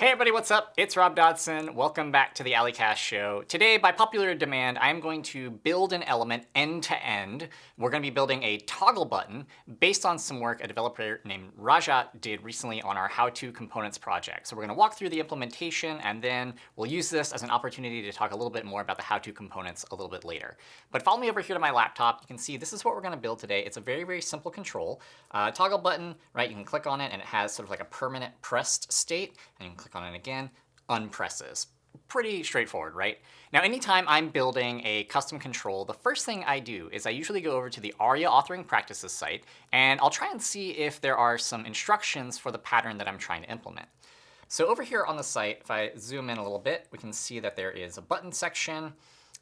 Hey everybody, what's up? It's Rob Dodson. Welcome back to the A11ycast show. Today, by popular demand, I'm going to build an element end to end. We're going to be building a toggle button based on some work a developer named Rajat did recently on our how-to components project. So we're going to walk through the implementation and then we'll use this as an opportunity to talk a little bit more about the how-to components a little bit later. But follow me over here to my laptop. You can see this is what we're going to build today. It's a very, very simple control. Uh, toggle button, right? You can click on it and it has sort of like a permanent pressed state. And you can click click on it again, unpresses. Pretty straightforward, right? Now, anytime I'm building a custom control, the first thing I do is I usually go over to the ARIA authoring practices site, and I'll try and see if there are some instructions for the pattern that I'm trying to implement. So over here on the site, if I zoom in a little bit, we can see that there is a button section.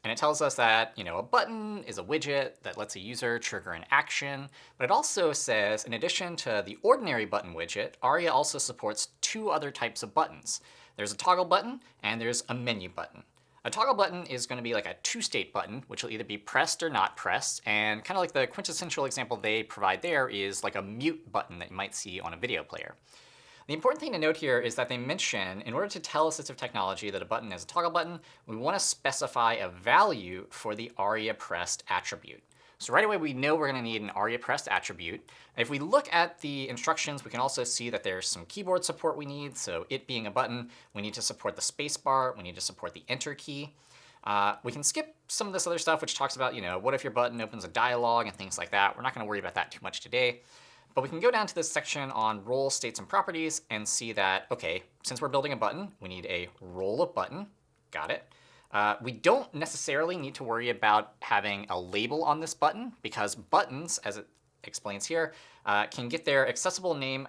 And it tells us that you know, a button is a widget that lets a user trigger an action. But it also says, in addition to the ordinary button widget, ARIA also supports two other types of buttons. There's a toggle button, and there's a menu button. A toggle button is going to be like a two-state button, which will either be pressed or not pressed. And kind of like the quintessential example they provide there is like a mute button that you might see on a video player. The important thing to note here is that they mention, in order to tell assistive technology that a button is a toggle button, we want to specify a value for the ARIA pressed attribute. So right away, we know we're going to need an ARIA pressed attribute. If we look at the instructions, we can also see that there's some keyboard support we need. So it being a button, we need to support the spacebar. We need to support the enter key. Uh, we can skip some of this other stuff, which talks about, you know, what if your button opens a dialog and things like that. We're not going to worry about that too much today. But we can go down to this section on role, states, and properties and see that, OK, since we're building a button, we need a role of button. Got it. Uh, we don't necessarily need to worry about having a label on this button, because buttons, as it explains here, uh, can get their accessible name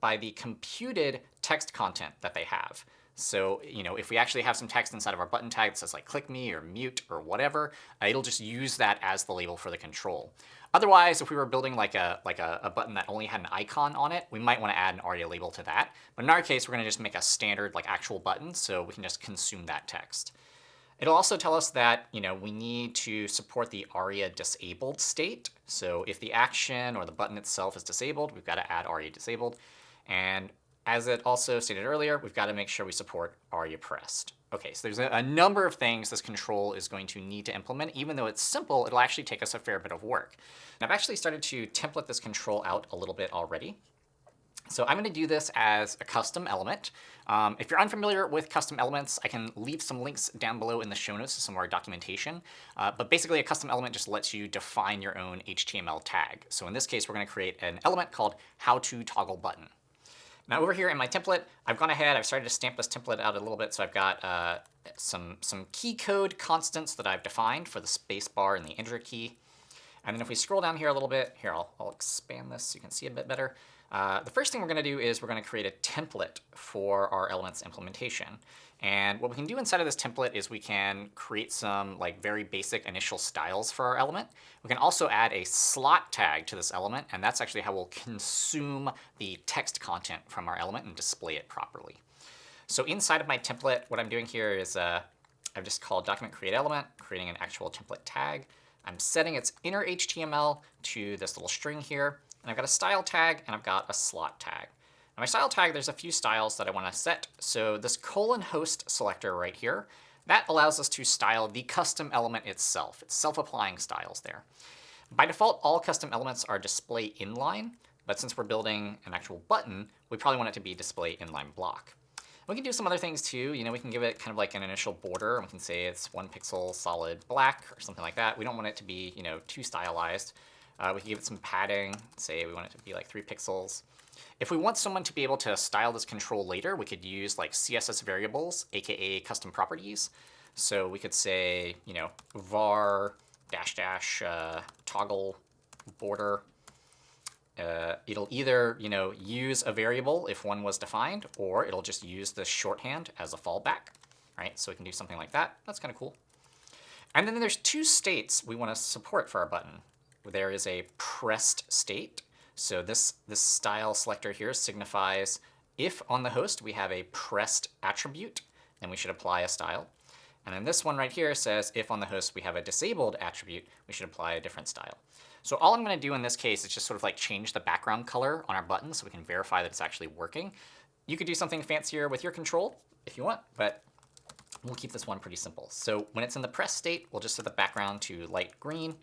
by the computed text content that they have. So you know, if we actually have some text inside of our button tag that says like click me or mute or whatever, uh, it'll just use that as the label for the control. Otherwise, if we were building like a like a, a, button that only had an icon on it, we might want to add an ARIA label to that. But in our case, we're going to just make a standard like actual button, so we can just consume that text. It'll also tell us that you know we need to support the ARIA disabled state. So if the action or the button itself is disabled, we've got to add ARIA disabled. And as it also stated earlier, we've got to make sure we support ARIA pressed. OK, so there's a, a, number of things this control is going to need to implement. Even though it's simple, it'll actually take us a fair bit of work. And I've actually started to template this control out a little bit already. So I'm going to do this as a custom element. Um, if you're unfamiliar with custom elements, I can leave some links down below in the show notes to some of our documentation. Uh, but basically, a custom element just lets you define your own HTML tag. So in this case, we're going to create an element called how to toggle button. Now over here in my template, I've gone ahead, I've started to stamp this template out a little bit. So I've got uh, some, some key code constants that I've defined for the space bar and the enter key. And then if we scroll down here a little bit, here, I'll, I'll expand this so you can see a bit better. Uh, the first thing we're going to do is we're going to create a template for our elements implementation. And what we can do inside of this template is we can create some like very basic initial styles for our element. We can also add a slot tag to this element, and that's actually how we'll consume the text content from our element and display it properly. So inside of my template, what I'm doing here is uh, I've just called document create element, creating an actual template tag. I'm setting its inner HTML to this little string here. And I've got a style tag, and I've got a slot tag. Now my style tag, there's a few styles that I want to set. So this colon host selector right here, that allows us to style the custom element itself. It's self-applying styles there. By default, all custom elements are display inline. But since we're building an actual button, we probably want it to be display inline block. We can do some other things too. You know, we can give it kind of like an initial border. And we can say it's one pixel solid black or something like that. We don't want it to be, you know, too stylized. Uh, we can give it some padding. Say we want it to be like three pixels. If we want someone to be able to style this control later, we could use like CSS variables, aka custom properties. So we could say, you know, var dash dash uh, toggle border. Uh, it'll either, you know, use a variable if one was defined, or it'll just use the shorthand as a fallback, right? So we can do something like that. That's kind of cool. And then there's two states we want to support for our button there is a pressed state. So this, this style selector here signifies if on the host we have a pressed attribute, then we should apply a style. And then this one right here says if on the host we have a disabled attribute, we should apply a different style. So all I'm going to do in this case is just sort of like change the background color on our button so we can verify that it's actually working. You could do something fancier with your control if you want, but we'll keep this one pretty simple. So when it's in the press state, we'll just set the background to light green.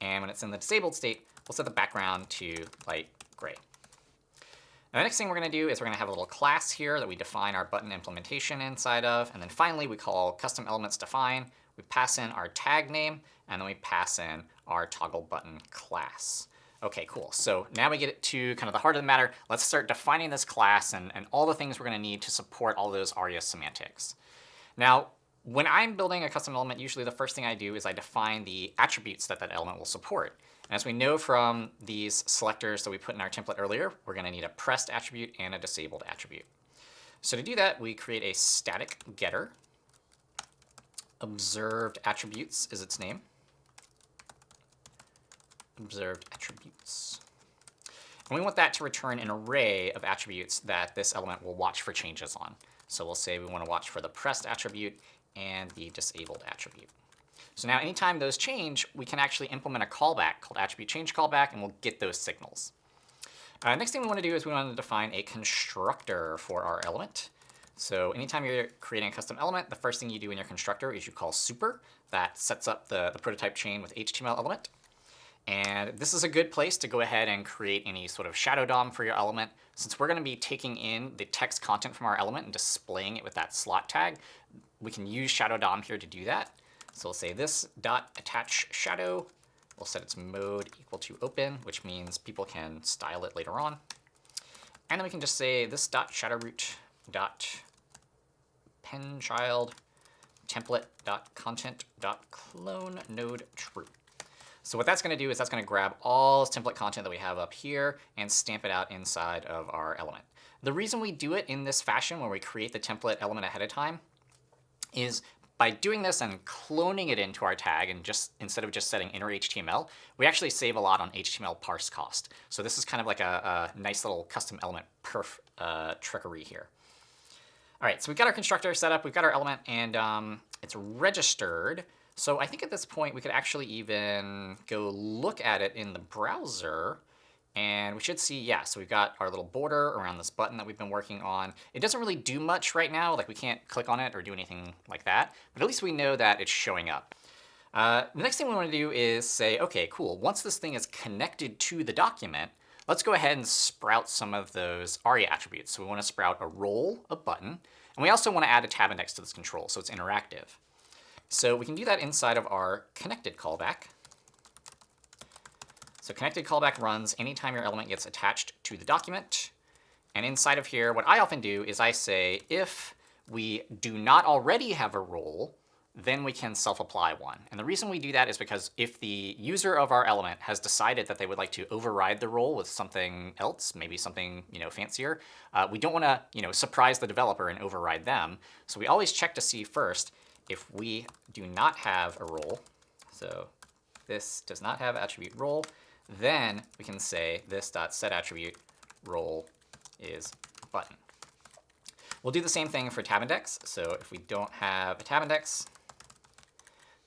And when it's in the disabled state, we'll set the background to light gray. Now, the next thing we're going to do is we're going to have a little class here that we define our button implementation inside of. And then finally, we call custom elements define. We pass in our tag name, and then we pass in our toggle button class. OK, cool. So now we get to kind of the heart of the matter. Let's start defining this class and, and all the things we're going to need to support all those ARIA semantics. Now, when I'm building a custom element, usually the first thing I do is I define the attributes that that element will support. And as we know from these selectors that we put in our template earlier, we're going to need a pressed attribute and a disabled attribute. So to do that, we create a static getter. Observed attributes is its name. Observed attributes. And we want that to return an array of attributes that this element will watch for changes on. So we'll say we want to watch for the pressed attribute and the disabled attribute. So now anytime those change, we can actually implement a callback called attribute change callback, and we'll get those signals. Uh, next thing we want to do is we want to define a constructor for our element. So anytime you're creating a custom element, the first thing you do in your constructor is you call super. That sets up the, the prototype chain with HTML element. And this is a good place to go ahead and create any sort of shadow DOM for your element. Since we're going to be taking in the text content from our element and displaying it with that slot tag, we can use shadow DOM here to do that. So we'll say this dot attach shadow. We'll set its mode equal to open, which means people can style it later on. And then we can just say this dot shadow root dot pen child template dot content dot clone node true. So what that's going to do is that's going to grab all this template content that we have up here and stamp it out inside of our element. The reason we do it in this fashion where we create the template element ahead of time is by doing this and cloning it into our tag, and just instead of just setting inner HTML, we actually save a lot on HTML parse cost. So this is kind of like a, a nice little custom element perf uh, trickery here. All right, so we've got our constructor set up, we've got our element, and um, it's registered. So I think at this point we could actually even go look at it in the browser and we should see, yeah, so we've got our little border around this button that we've been working on. It doesn't really do much right now, like we can't click on it or do anything like that, but at least we know that it's showing up. Uh, the next thing we want to do is say, OK, cool, once this thing is connected to the document, let's go ahead and sprout some of those ARIA attributes. So we want to sprout a role, a button, and we also want to add a tab index to this control, so it's interactive. So we can do that inside of our connected callback. So connected callback runs anytime your element gets attached to the document. And inside of here, what I often do is I say if we do not already have a role, then we can self-apply one. And the reason we do that is because if the user of our element has decided that they would like to override the role with something else, maybe something you know fancier, uh, we don't want to you know surprise the developer and override them. So we always check to see first if we do not have a role. So this does not have attribute role. Then we can say this dot set attribute role is button. We'll do the same thing for tab index. So if we don't have a tab index,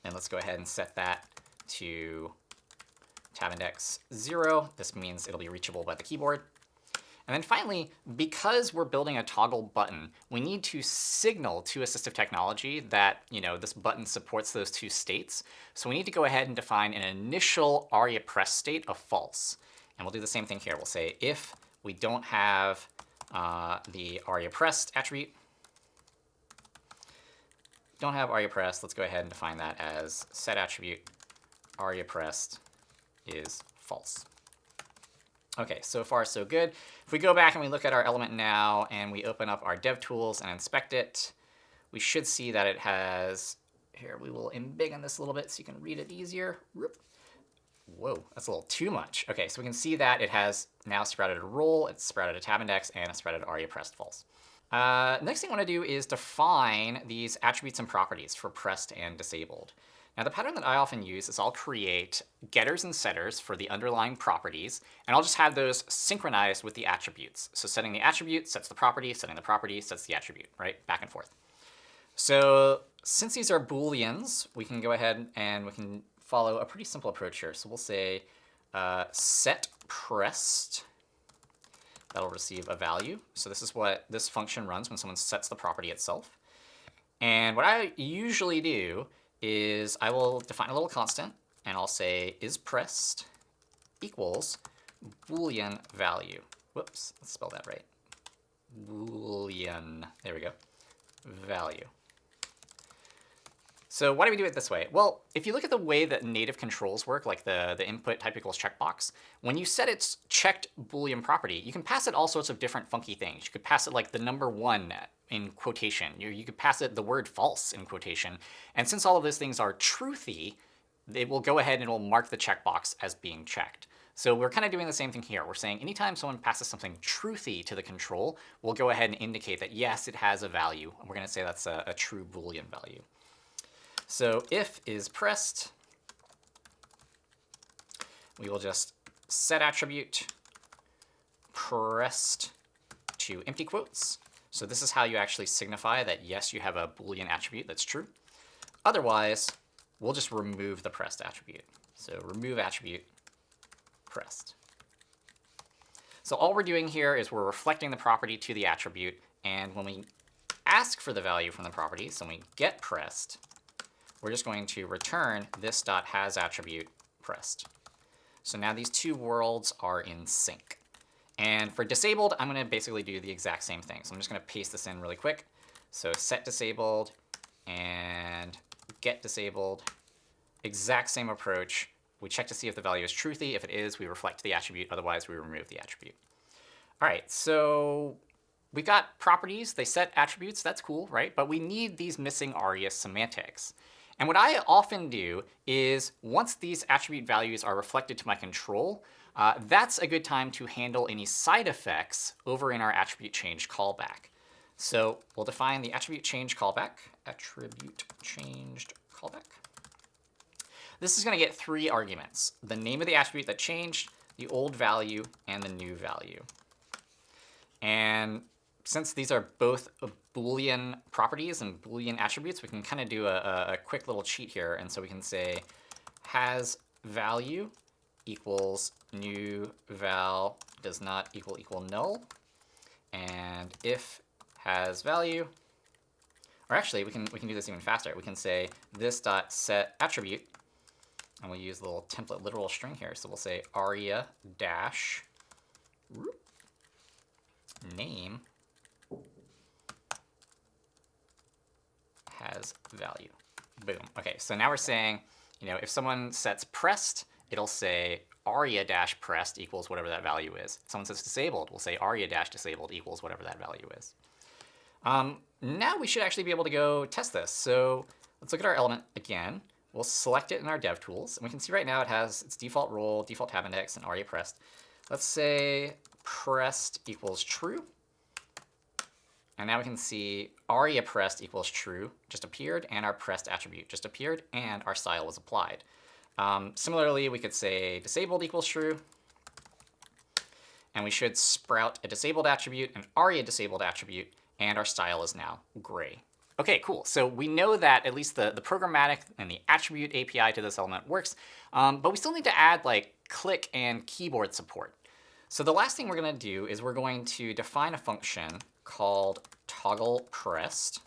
then let's go ahead and set that to tab index 0. This means it'll be reachable by the keyboard. And then finally, because we're building a toggle button, we need to signal to assistive technology that you know this button supports those two states. So we need to go ahead and define an initial ARIA press state of false. And we'll do the same thing here. We'll say if we don't have uh, the ARIA pressed attribute, don't have ARIA pressed, let's go ahead and define that as set attribute ARIA pressed is false. OK, so far so good. If we go back and we look at our element now and we open up our DevTools and inspect it, we should see that it has, here, we will embiggen this a little bit so you can read it easier. Whoa, that's a little too much. OK, so we can see that it has now sprouted a role, it's sprouted a tab index, and it's sprouted aria pressed false. Uh, next thing I want to do is define these attributes and properties for pressed and disabled. Now the pattern that I often use is I'll create getters and setters for the underlying properties, and I'll just have those synchronized with the attributes. So setting the attribute sets the property, setting the property sets the attribute, right? Back and forth. So since these are booleans, we can go ahead and we can follow a pretty simple approach here. So we'll say uh, set pressed that'll receive a value. So this is what this function runs when someone sets the property itself. And what I usually do is I will define a little constant, and I'll say is pressed equals boolean value. Whoops, let's spell that right. Boolean, there we go, value. So why do we do it this way? Well, if you look at the way that native controls work, like the, the input type equals checkbox, when you set its checked Boolean property, you can pass it all sorts of different funky things. You could pass it like the number one in quotation. You, you could pass it the word false in quotation. And since all of those things are truthy, it will go ahead and it will mark the checkbox as being checked. So we're kind of doing the same thing here. We're saying anytime someone passes something truthy to the control, we'll go ahead and indicate that yes, it has a value. And we're going to say that's a, a true Boolean value. So if is pressed, we will just set attribute pressed to empty quotes. So this is how you actually signify that, yes, you have a Boolean attribute that's true. Otherwise, we'll just remove the pressed attribute. So remove attribute pressed. So all we're doing here is we're reflecting the property to the attribute. And when we ask for the value from the property, so when we get pressed, we're just going to return this dot has attribute pressed. So now these two worlds are in sync. And for disabled, I'm going to basically do the exact same thing. So I'm just going to paste this in really quick. So set disabled and get disabled, exact same approach. We check to see if the value is truthy. If it is, we reflect the attribute. Otherwise, we remove the attribute. All right, so we've got properties. They set attributes. That's cool, right? But we need these missing ARIA semantics. And what I often do is once these attribute values are reflected to my control, uh, that's a good time to handle any side effects over in our attribute change callback. So we'll define the attribute change callback, attribute changed callback. This is going to get three arguments, the name of the attribute that changed, the old value, and the new value. And since these are both Boolean properties and Boolean attributes, we can kind of do a, a, quick little cheat here. And so we can say has value equals new val does not equal equal null. And if has value, or actually we can we can do this even faster. We can say this dot set attribute, and we'll use the little template literal string here. So we'll say aria dash name has value. Boom. Okay, so now we're saying, you know, if someone sets pressed, it'll say aria dash pressed equals whatever that value is. If someone says disabled, we'll say aria dash disabled equals whatever that value is. Um, now we should actually be able to go test this. So let's look at our element again. We'll select it in our dev tools, and we can see right now it has its default role, default tab index, and aria pressed. Let's say pressed equals true. And now we can see aria pressed equals true just appeared, and our pressed attribute just appeared, and our style was applied. Um, similarly, we could say disabled equals true, and we should sprout a disabled attribute, an aria disabled attribute, and our style is now gray. OK, cool. So we know that at least the, the programmatic and the attribute API to this element works, um, but we still need to add like click and keyboard support. So the last thing we're going to do is we're going to define a function called toggle pressed.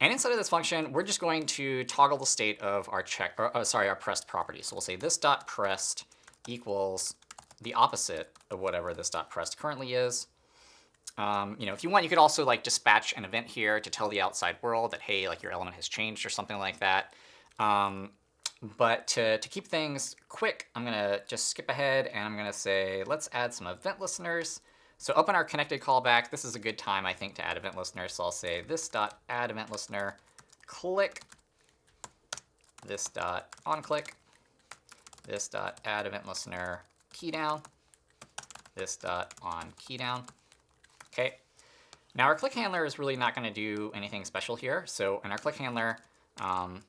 And inside of this function, we're just going to toggle the state of our check, or, uh, sorry, our pressed property. So we'll say this dot pressed equals the opposite of whatever this dot pressed currently is. Um, you know, if you want, you could also like dispatch an event here to tell the outside world that, hey, like your element has changed or something like that. Um, but to, to keep things quick, I'm to just skip ahead and I'm to say, let's add some event listeners. So open our connected callback. This is a good time, I think, to add event listener. So I'll say this dot add event listener, click, this dot on click, this dot add event listener key down, this dot on key down. Okay. Now our click handler is really not going to do anything special here. So in our click handler, um,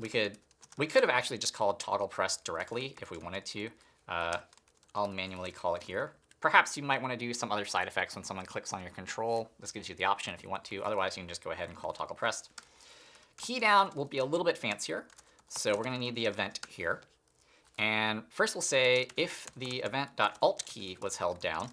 we could we could have actually just called toggle press directly if we wanted to. Uh, I'll manually call it here. Perhaps you might want to do some other side effects when someone clicks on your control. This gives you the option if you want to. Otherwise, you can just go ahead and call toggle pressed. Key down will be a little bit fancier. So we're going to need the event here. And first we'll say if the event.alt key was held down,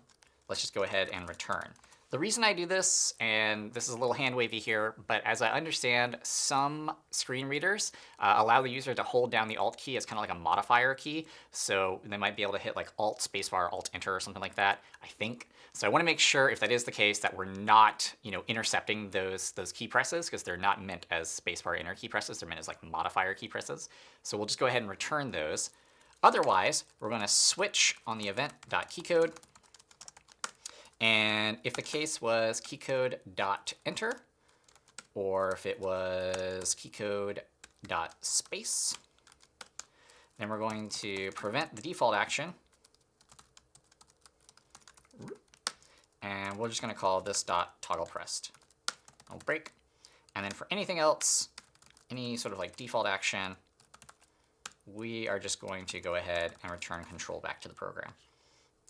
let's just go ahead and return. The reason I do this, and this is a little hand wavy here, but as I understand, some screen readers uh, allow the user to hold down the Alt key as kind of like a modifier key. So they might be able to hit like Alt spacebar, Alt enter or something like that, I think. So I want to make sure if that is the case that we're not you know, intercepting those, those key presses because they're not meant as spacebar enter key presses. They're meant as like modifier key presses. So we'll just go ahead and return those. Otherwise, we're going to switch on the event.keycode and if the case was keycode.enter, or if it was keycode.space, then we're going to prevent the default action. And we're just going to call this dot toggle pressed. I'll break. And then for anything else, any sort of like default action, we are just going to go ahead and return control back to the program.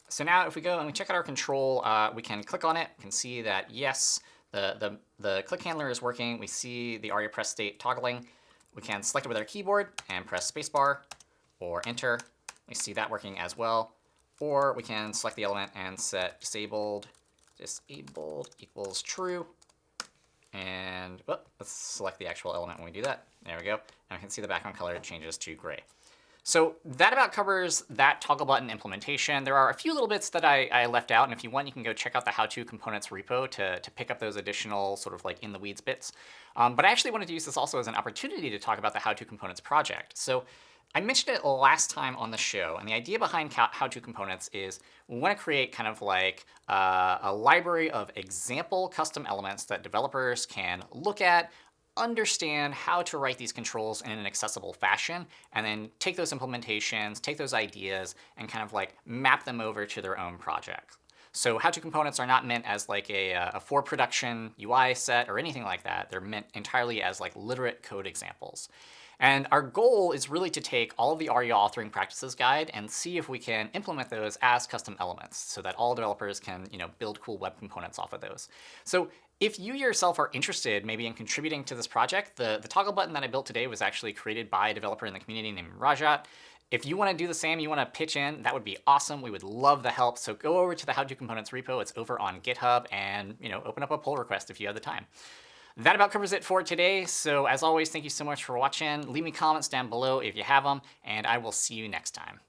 So now if we go and we check out our control, uh, we can click on it. We can see that, yes, the, the, the click handler is working. We see the ARIA press state toggling. We can select it with our keyboard and press spacebar or enter. We see that working as well. Or we can select the element and set disabled, disabled equals true. And let's select the actual element when we do that. There we go. And we can see the background color changes to gray. So that about covers that toggle button implementation. There are a few little bits that I, I, left out, and if you want, you can go check out the how-to components repo to, to pick up those additional sort of like in the weeds bits. Um, but I actually wanted to use this also as an opportunity to talk about the how-to components project. So I mentioned it last time on the show, and the idea behind how-to components is we want to create kind of like uh, a library of example custom elements that developers can look at, understand how to write these controls in an accessible fashion, and then take those implementations, take those ideas, and kind of like map them over to their own project. So how-to components are not meant as like a, uh, a for production UI set or anything like that. They're meant entirely as like literate code examples. And our goal is really to take all of the ARIA authoring practices guide and see if we can implement those as custom elements so that all developers can you know, build cool web components off of those. So if you yourself are interested maybe in contributing to this project, the, the toggle button that I built today was actually created by a developer in the community named Rajat. If you want to do the same, you want to pitch in, that would be awesome. We would love the help. So go over to the How To Components repo. It's over on GitHub and you know open up a pull request if you have the time. That about covers it for today. So as always, thank you so much for watching. Leave me comments down below if you have them, and I will see you next time.